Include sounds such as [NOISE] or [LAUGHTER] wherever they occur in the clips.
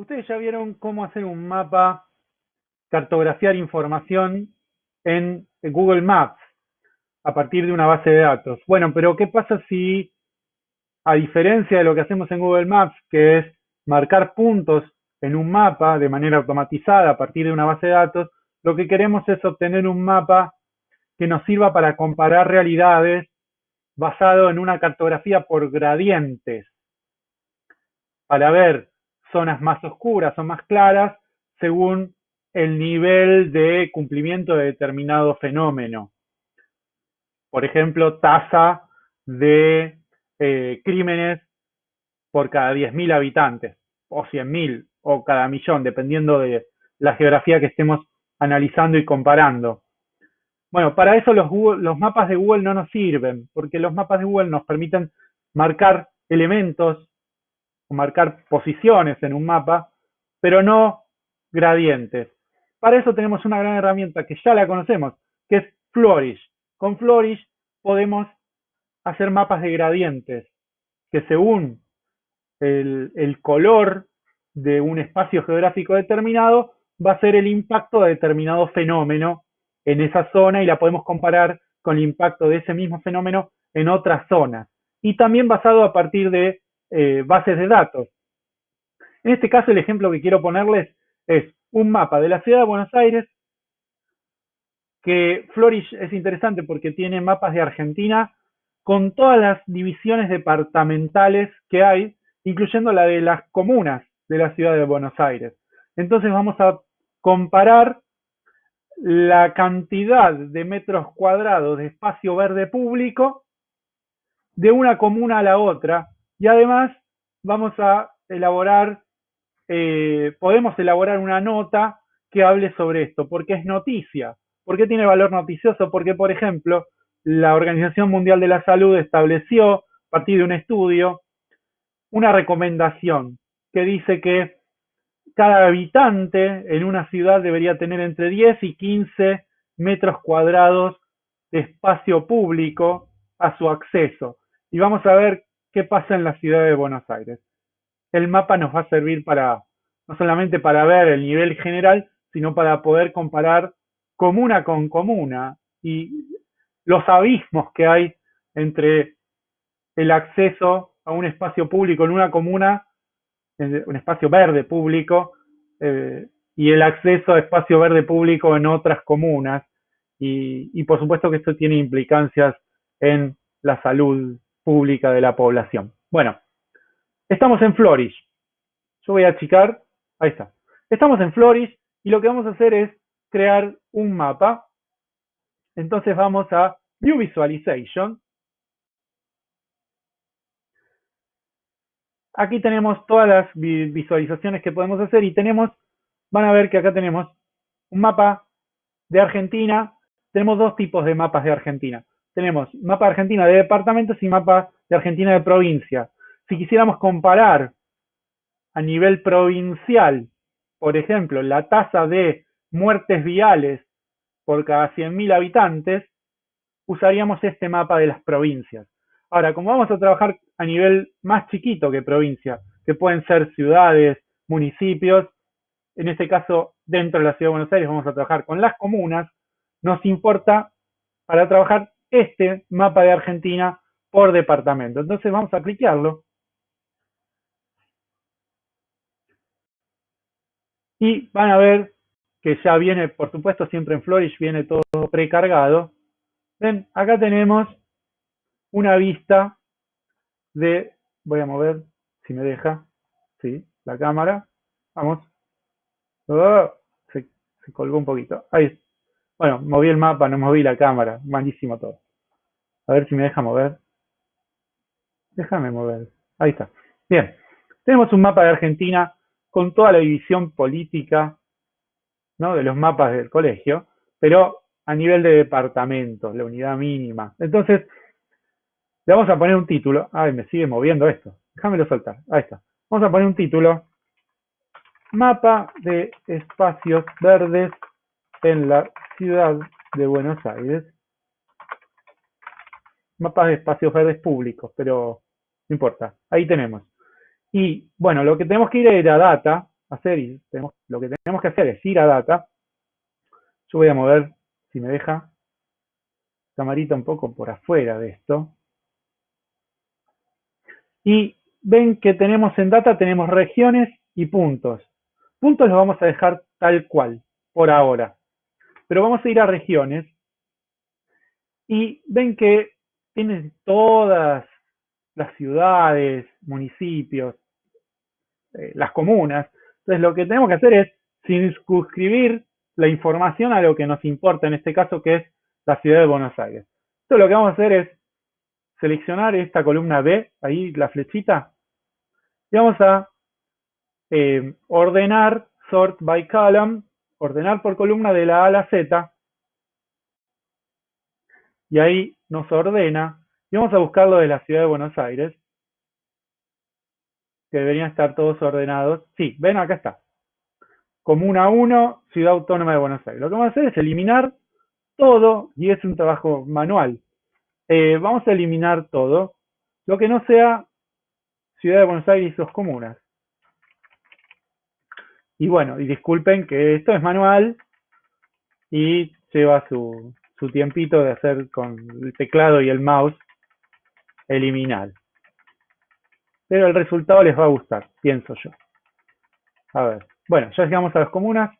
Ustedes ya vieron cómo hacer un mapa, cartografiar información en Google Maps a partir de una base de datos. Bueno, pero ¿qué pasa si, a diferencia de lo que hacemos en Google Maps, que es marcar puntos en un mapa de manera automatizada a partir de una base de datos, lo que queremos es obtener un mapa que nos sirva para comparar realidades basado en una cartografía por gradientes, para ver zonas más oscuras o más claras según el nivel de cumplimiento de determinado fenómeno. Por ejemplo, tasa de eh, crímenes por cada 10.000 habitantes, o 100.000, o cada millón, dependiendo de la geografía que estemos analizando y comparando. Bueno, para eso los, los mapas de Google no nos sirven, porque los mapas de Google nos permiten marcar elementos marcar posiciones en un mapa, pero no gradientes. Para eso tenemos una gran herramienta que ya la conocemos, que es Flourish. Con Flourish podemos hacer mapas de gradientes, que según el, el color de un espacio geográfico determinado, va a ser el impacto de determinado fenómeno en esa zona y la podemos comparar con el impacto de ese mismo fenómeno en otras zonas. Y también basado a partir de eh, bases de datos. En este caso, el ejemplo que quiero ponerles es un mapa de la ciudad de Buenos Aires, que Flourish es interesante porque tiene mapas de Argentina con todas las divisiones departamentales que hay, incluyendo la de las comunas de la ciudad de Buenos Aires. Entonces vamos a comparar la cantidad de metros cuadrados de espacio verde público de una comuna a la otra y además vamos a elaborar, eh, podemos elaborar una nota que hable sobre esto, porque es noticia. ¿Por qué tiene valor noticioso? Porque, por ejemplo, la Organización Mundial de la Salud estableció, a partir de un estudio, una recomendación que dice que cada habitante en una ciudad debería tener entre 10 y 15 metros cuadrados de espacio público a su acceso. Y vamos a ver qué pasa en la ciudad de Buenos Aires. El mapa nos va a servir para, no solamente para ver el nivel general, sino para poder comparar comuna con comuna y los abismos que hay entre el acceso a un espacio público en una comuna, un espacio verde público, eh, y el acceso a espacio verde público en otras comunas. Y, y por supuesto que esto tiene implicancias en la salud pública de la población. Bueno, estamos en Flourish. Yo voy a achicar, ahí está. Estamos en Flourish y lo que vamos a hacer es crear un mapa. Entonces vamos a View Visualization. Aquí tenemos todas las visualizaciones que podemos hacer y tenemos, van a ver que acá tenemos un mapa de Argentina. Tenemos dos tipos de mapas de Argentina tenemos mapa de Argentina de departamentos y mapa de Argentina de provincia. Si quisiéramos comparar a nivel provincial, por ejemplo, la tasa de muertes viales por cada 100.000 habitantes, usaríamos este mapa de las provincias. Ahora, como vamos a trabajar a nivel más chiquito que provincia, que pueden ser ciudades, municipios, en este caso, dentro de la Ciudad de Buenos Aires vamos a trabajar con las comunas, nos importa para trabajar este mapa de Argentina por departamento. Entonces vamos a aplicarlo. Y van a ver que ya viene, por supuesto, siempre en Flourish viene todo precargado. Ven, acá tenemos una vista de, voy a mover, si me deja, sí, la cámara. Vamos. Oh, se, se colgó un poquito. Ahí bueno, moví el mapa, no moví la cámara. Malísimo todo. A ver si me deja mover. Déjame mover. Ahí está. Bien. Tenemos un mapa de Argentina con toda la división política ¿no? de los mapas del colegio, pero a nivel de departamentos, la unidad mínima. Entonces, le vamos a poner un título. Ay, me sigue moviendo esto. Déjamelo soltar. Ahí está. Vamos a poner un título. Mapa de espacios verdes en la ciudad de Buenos Aires. Mapas de espacios verdes públicos, pero no importa. Ahí tenemos. Y bueno, lo que tenemos que ir a data, hacer y lo que tenemos que hacer es ir a data. Yo voy a mover, si me deja, camarita un poco por afuera de esto. Y ven que tenemos en data, tenemos regiones y puntos. Puntos los vamos a dejar tal cual, por ahora. Pero vamos a ir a regiones. Y ven que tiene todas las ciudades, municipios, eh, las comunas. Entonces lo que tenemos que hacer es circunscribir la información a lo que nos importa, en este caso que es la ciudad de Buenos Aires. Entonces lo que vamos a hacer es seleccionar esta columna B, ahí la flechita, y vamos a eh, ordenar sort by column, ordenar por columna de la A a la Z, y ahí nos ordena, y vamos a buscarlo de la ciudad de Buenos Aires, que deberían estar todos ordenados. Sí, ven, acá está. Comuna 1, Ciudad Autónoma de Buenos Aires. Lo que vamos a hacer es eliminar todo, y es un trabajo manual. Eh, vamos a eliminar todo, lo que no sea Ciudad de Buenos Aires y sus comunas. Y bueno, y disculpen que esto es manual y lleva su, su tiempito de hacer con el teclado y el mouse eliminar. Pero el resultado les va a gustar, pienso yo. A ver, bueno, ya llegamos a las comunas.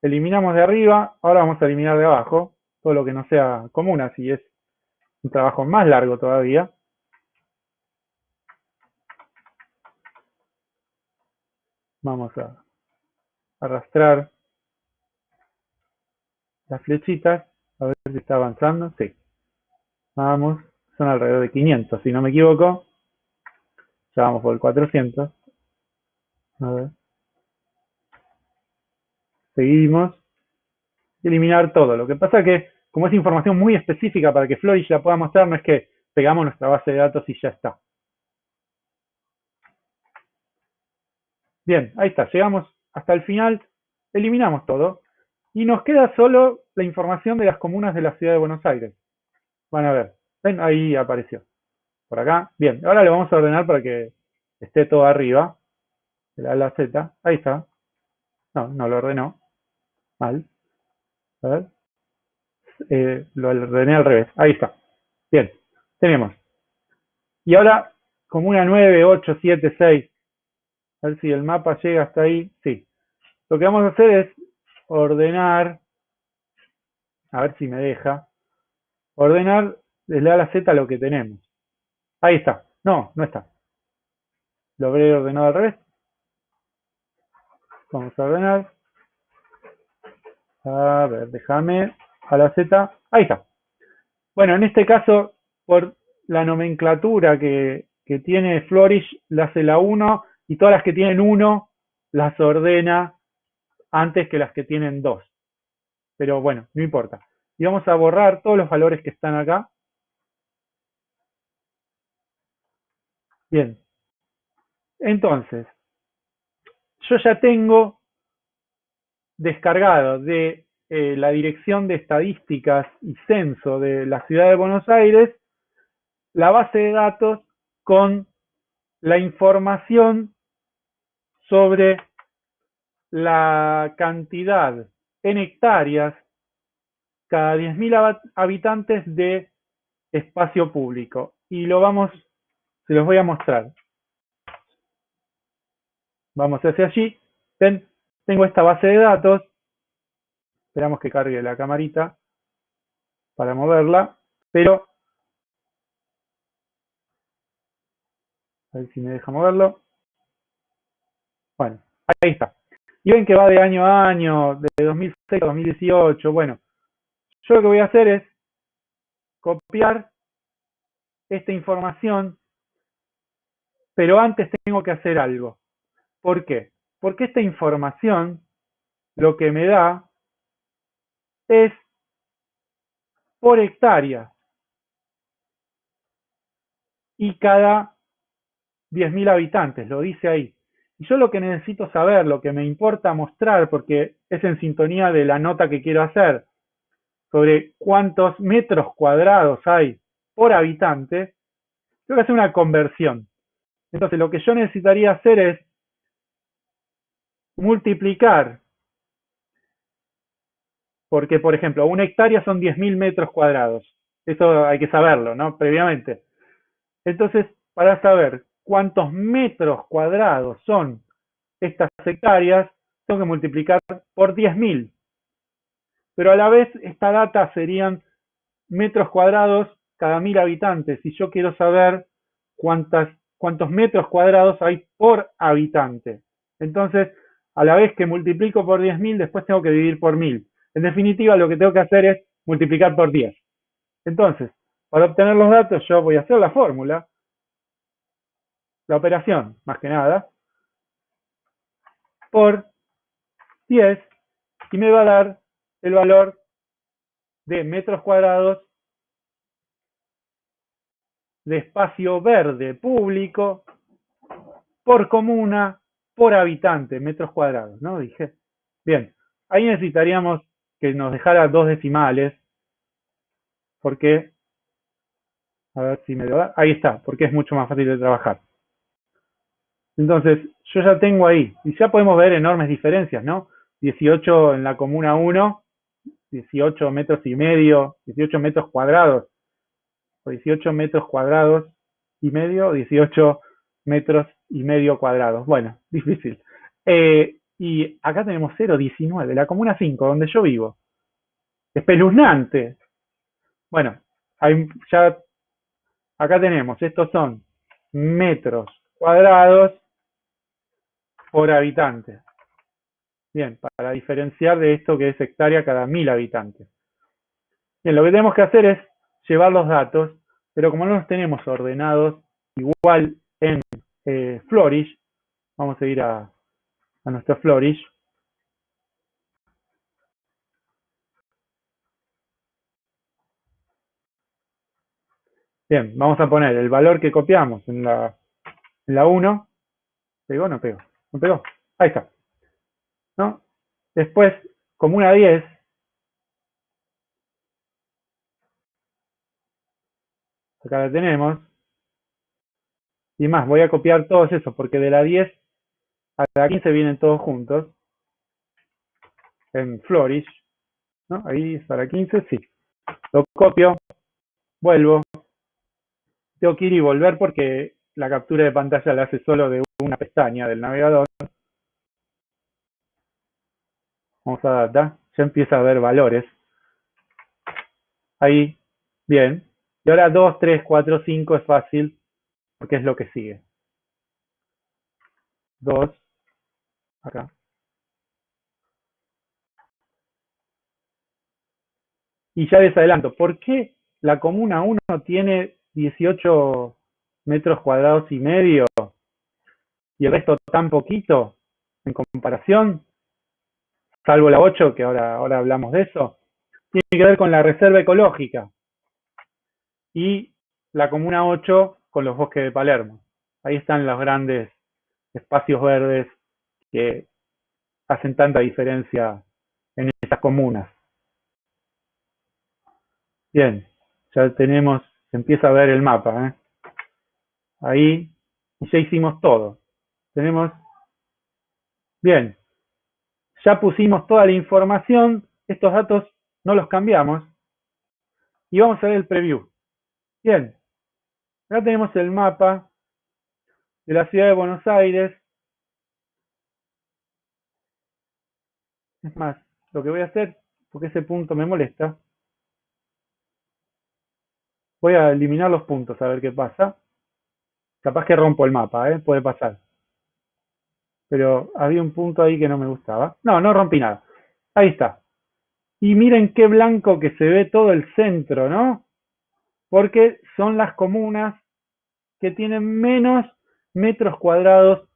Eliminamos de arriba, ahora vamos a eliminar de abajo, todo lo que no sea comunas y es un trabajo más largo todavía. Vamos a arrastrar las flechitas, a ver si está avanzando. Sí. Vamos, son alrededor de 500, si no me equivoco. Ya vamos por el 400. A ver. Seguimos. Eliminar todo. Lo que pasa que, como es información muy específica para que Flourish la pueda mostrar, no es que pegamos nuestra base de datos y ya está. Bien, ahí está, llegamos hasta el final, eliminamos todo y nos queda solo la información de las comunas de la ciudad de Buenos Aires. Van a ver, ven, ahí apareció. Por acá, bien, ahora le vamos a ordenar para que esté todo arriba, la la Z, ahí está. No, no lo ordenó, mal. A ver, eh, lo ordené al revés, ahí está. Bien, tenemos. Y ahora, comuna 9, 8, 7, 6, a ver si el mapa llega hasta ahí. Sí. Lo que vamos a hacer es ordenar, a ver si me deja, ordenar desde A a la Z lo que tenemos. Ahí está. No, no está. Lo habré ordenado al revés. Vamos a ordenar. A ver, déjame a la Z. Ahí está. Bueno, en este caso, por la nomenclatura que, que tiene Flourish, la hace la 1 y todas las que tienen uno las ordena antes que las que tienen dos. Pero bueno, no importa. Y vamos a borrar todos los valores que están acá. Bien. Entonces, yo ya tengo descargado de eh, la Dirección de Estadísticas y Censo de la Ciudad de Buenos Aires la base de datos con la información sobre la cantidad en hectáreas cada 10.000 habitantes de espacio público. Y lo vamos, se los voy a mostrar. Vamos hacia allí. Tengo esta base de datos. Esperamos que cargue la camarita para moverla. Pero, a ver si me deja moverlo. Bueno, ahí está. Y ven que va de año a año, de 2006 a 2018. Bueno, yo lo que voy a hacer es copiar esta información, pero antes tengo que hacer algo. ¿Por qué? Porque esta información lo que me da es por hectárea. Y cada 10.000 habitantes, lo dice ahí. Y yo lo que necesito saber, lo que me importa mostrar, porque es en sintonía de la nota que quiero hacer, sobre cuántos metros cuadrados hay por habitante, tengo que hacer una conversión. Entonces, lo que yo necesitaría hacer es multiplicar, porque por ejemplo, una hectárea son 10.000 metros cuadrados. Eso hay que saberlo, ¿no? Previamente. Entonces, para saber cuántos metros cuadrados son estas hectáreas, tengo que multiplicar por 10.000. Pero a la vez, esta data serían metros cuadrados cada mil habitantes. Y yo quiero saber cuántos metros cuadrados hay por habitante. Entonces, a la vez que multiplico por 10.000, después tengo que dividir por 1.000. En definitiva, lo que tengo que hacer es multiplicar por 10. Entonces, para obtener los datos, yo voy a hacer la fórmula, la operación, más que nada, por 10 y me va a dar el valor de metros cuadrados de espacio verde público por comuna por habitante, metros cuadrados, ¿no? Dije. Bien, ahí necesitaríamos que nos dejara dos decimales, porque, a ver si me da, ahí está, porque es mucho más fácil de trabajar. Entonces, yo ya tengo ahí, y ya podemos ver enormes diferencias, ¿no? 18 en la comuna 1, 18 metros y medio, 18 metros cuadrados, o 18 metros cuadrados y medio, 18 metros y medio cuadrados. Bueno, [LAUGHS] difícil. Eh, y acá tenemos 0,19, la comuna 5, donde yo vivo. Espeluznante. Bueno, hay, ya acá tenemos, estos son metros cuadrados por habitante. Bien, para diferenciar de esto que es hectárea cada mil habitantes. Bien, lo que tenemos que hacer es llevar los datos, pero como no los tenemos ordenados igual en eh, Flourish, vamos a ir a, a nuestro Flourish. Bien, vamos a poner el valor que copiamos en la, en la 1. ¿Pegó o no pegó? ¿No pegó? Ahí está. ¿No? Después, como una 10, acá la tenemos, y más, voy a copiar todos esos, porque de la 10 a la 15 vienen todos juntos, en Flourish, ¿no? Ahí está la 15, sí. Lo copio, vuelvo, tengo que ir y volver porque la captura de pantalla la hace solo de una pestaña del navegador. Vamos a data, ya empieza a ver valores. Ahí, bien. Y ahora 2, 3, 4, 5 es fácil porque es lo que sigue. 2, acá. Y ya les adelanto, ¿por qué la comuna 1 tiene 18 metros cuadrados y medio y el resto tan poquito en comparación, salvo la 8, que ahora, ahora hablamos de eso, tiene que ver con la reserva ecológica y la comuna 8 con los bosques de Palermo. Ahí están los grandes espacios verdes que hacen tanta diferencia en estas comunas. Bien, ya tenemos, se empieza a ver el mapa. ¿eh? Ahí ya hicimos todo tenemos, bien, ya pusimos toda la información, estos datos no los cambiamos, y vamos a ver el preview. Bien, acá tenemos el mapa de la ciudad de Buenos Aires. Es más, lo que voy a hacer, porque ese punto me molesta, voy a eliminar los puntos a ver qué pasa. Capaz que rompo el mapa, ¿eh? puede pasar pero había un punto ahí que no me gustaba. No, no rompí nada. Ahí está. Y miren qué blanco que se ve todo el centro, ¿no? Porque son las comunas que tienen menos metros cuadrados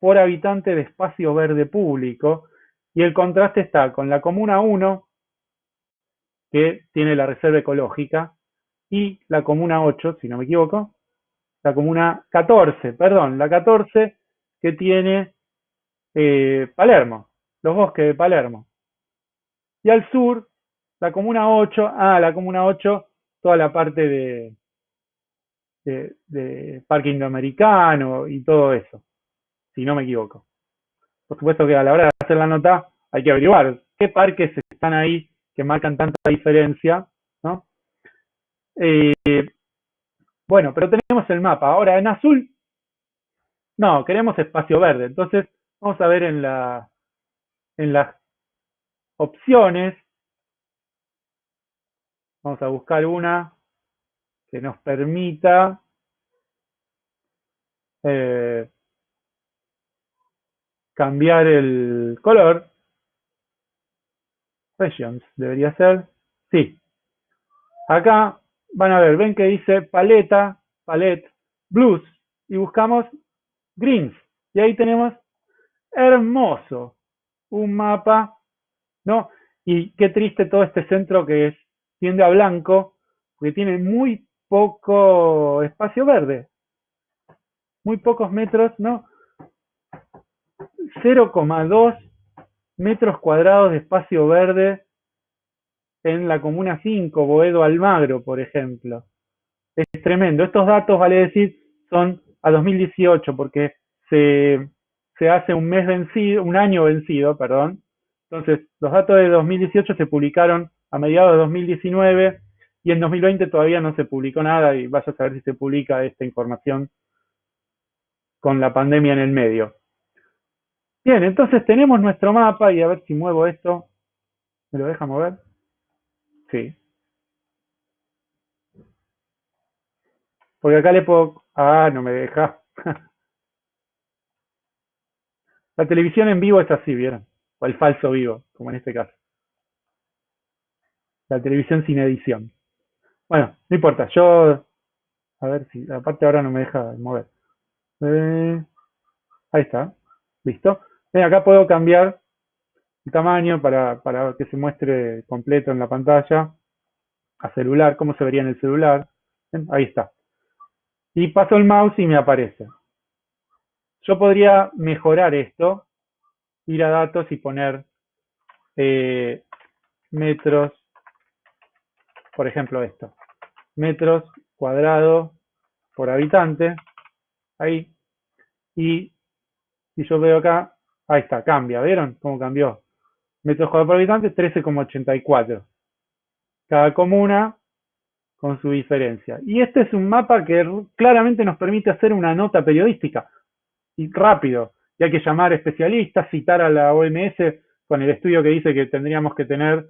por habitante de espacio verde público. Y el contraste está con la comuna 1, que tiene la reserva ecológica, y la comuna 8, si no me equivoco, la comuna 14, perdón, la 14 que tiene eh, Palermo, los bosques de Palermo. Y al sur, la comuna 8, ah, la comuna 8, toda la parte de, de, Parque Indoamericano y todo eso, si no me equivoco. por supuesto que a la hora de hacer la nota hay que averiguar qué parques están ahí que marcan tanta diferencia, ¿no? Eh, bueno, pero tenemos el mapa. Ahora en azul, no, queremos espacio verde. Entonces, vamos a ver en la en las opciones. Vamos a buscar una que nos permita eh, cambiar el color. Regions, debería ser. Sí. Acá van a ver, ven que dice paleta, palette, blues, y buscamos greens. Y ahí tenemos hermoso, un mapa, ¿no? Y qué triste todo este centro que es, tiende a blanco, porque tiene muy poco espacio verde. Muy pocos metros, ¿no? 0,2 metros cuadrados de espacio verde en la Comuna 5, Boedo Almagro, por ejemplo. Es tremendo. Estos datos, vale decir, son a 2018, porque se, se hace un mes vencido, un año vencido, perdón. Entonces, los datos de 2018 se publicaron a mediados de 2019 y en 2020 todavía no se publicó nada y vaya a saber si se publica esta información con la pandemia en el medio. Bien, entonces tenemos nuestro mapa y a ver si muevo esto. ¿Me lo deja mover? Sí. Porque acá le puedo... Ah, no me deja. [LAUGHS] La televisión en vivo es así, ¿vieron? O el falso vivo, como en este caso. La televisión sin edición. Bueno, no importa. Yo... A ver si... Aparte ahora no me deja mover. Eh, ahí está. ¿Listo? acá puedo cambiar tamaño para, para que se muestre completo en la pantalla a celular, cómo se vería en el celular. Ahí está. Y paso el mouse y me aparece. Yo podría mejorar esto, ir a datos y poner eh, metros, por ejemplo esto, metros cuadrados por habitante, ahí, y si yo veo acá Ahí está, cambia, ¿vieron cómo cambió? Metros cuadrados por habitante, 13,84. Cada comuna con su diferencia. Y este es un mapa que claramente nos permite hacer una nota periodística. Y rápido. Y hay que llamar especialistas, citar a la OMS con el estudio que dice que tendríamos que tener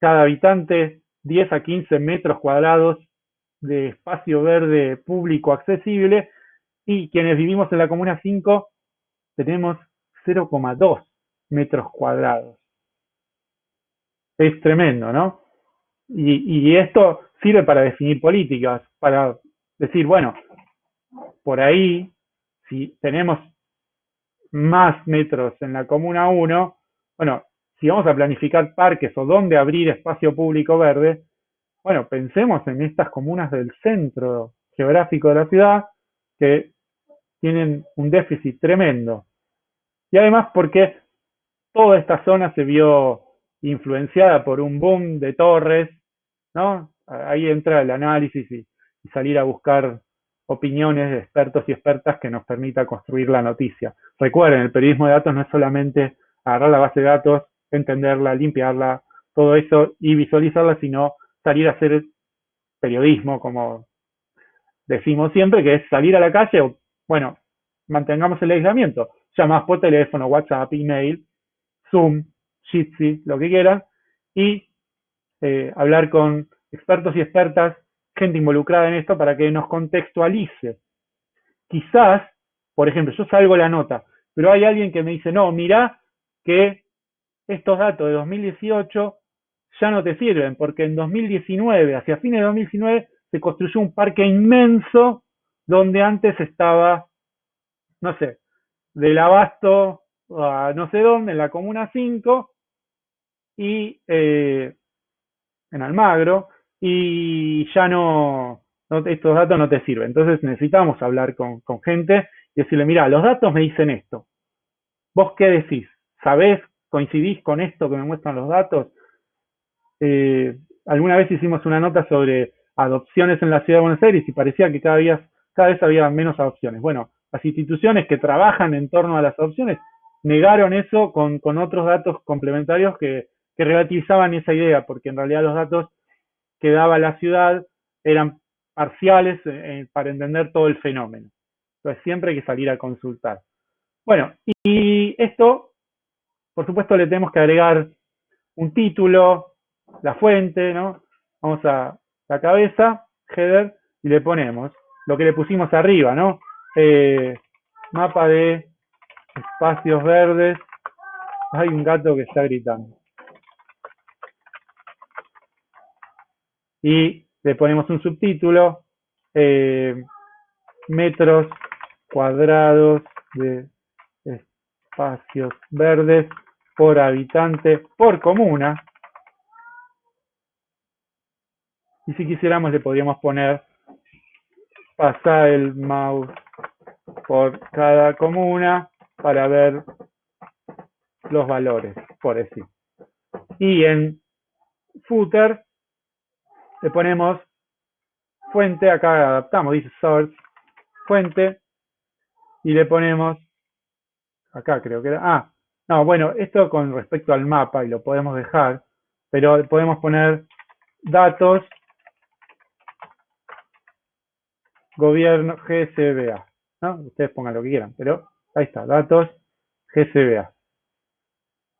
cada habitante 10 a 15 metros cuadrados de espacio verde público accesible y quienes vivimos en la comuna 5 tenemos 0,2 metros cuadrados. Es tremendo, ¿no? Y, esto sirve para definir políticas, para decir, bueno, por ahí, si tenemos más metros en la Comuna 1, bueno, si vamos a planificar parques o dónde abrir espacio público verde, bueno, pensemos en estas comunas del centro geográfico de la ciudad que tienen un déficit tremendo. Y además porque toda esta zona se vio influenciada por un boom de torres, ¿no? Ahí entra el análisis y, salir a buscar opiniones de expertos y expertas que nos permita construir la noticia. Recuerden, el periodismo de datos no es solamente agarrar la base de datos, entenderla, limpiarla, todo eso y visualizarla, sino salir a hacer periodismo, como decimos siempre, que es salir a la calle o, bueno, mantengamos el aislamiento, llamas por teléfono, WhatsApp, email, Zoom, Jitsi, lo que quieras, y eh, hablar con expertos y expertas, gente involucrada en esto, para que nos contextualice. Quizás, por ejemplo, yo salgo la nota, pero hay alguien que me dice, no, mira que estos datos de 2018 ya no te sirven, porque en 2019, hacia fines de 2019, se construyó un parque inmenso donde antes estaba, no sé, del abasto a no sé dónde, en la Comuna 5 y eh, en Almagro y ya no, estos datos no te sirven. Entonces necesitamos hablar con, gente y decirle, mira, los datos me dicen esto. ¿Vos qué decís? ¿Sabés? ¿Coincidís con esto que me muestran los datos? Eh, alguna vez hicimos una nota sobre adopciones en la ciudad de Buenos Aires y parecía que cada, cada vez había menos adopciones. Bueno, las instituciones que trabajan en torno a las adopciones negaron eso con, con otros datos complementarios que, que relativizaban esa idea, porque en realidad los datos que daba la ciudad eran parciales eh, para entender todo el fenómeno. Entonces siempre hay que salir a consultar. Bueno, y esto, por supuesto, le tenemos que agregar un título, la fuente, ¿no? Vamos a la cabeza, header, y le ponemos lo que le pusimos arriba, ¿no? Eh, mapa de espacios verdes. Hay un gato que está gritando. Y le ponemos un subtítulo, eh, metros cuadrados de espacios verdes por habitante por comuna. Y si quisiéramos le podríamos poner pasar el mouse por cada comuna para ver los valores, por decir. Y en footer le ponemos fuente, acá adaptamos, dice source, fuente, y le ponemos, acá creo que era, ah, no, bueno, esto con respecto al mapa, y lo podemos dejar, pero podemos poner datos gobierno GSBA. ¿no? Ustedes pongan lo que quieran, pero ahí está, datos GSBA.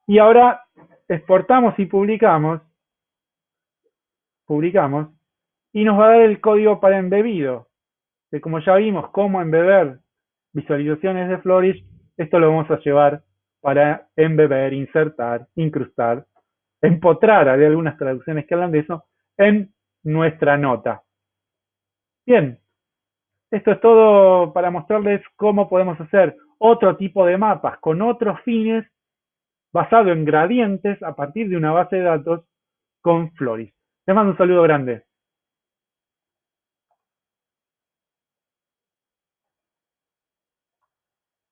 Y ahora exportamos y publicamos, publicamos, y nos va a dar el código para embebido. Que como ya vimos cómo embeber visualizaciones de Flourish, esto lo vamos a llevar para embeber, insertar, incrustar, empotrar, hay algunas traducciones que hablan de eso, en nuestra nota. Bien, esto es todo para mostrarles cómo podemos hacer otro tipo de mapas con otros fines basado en gradientes a partir de una base de datos con Floris. Les mando un saludo grande.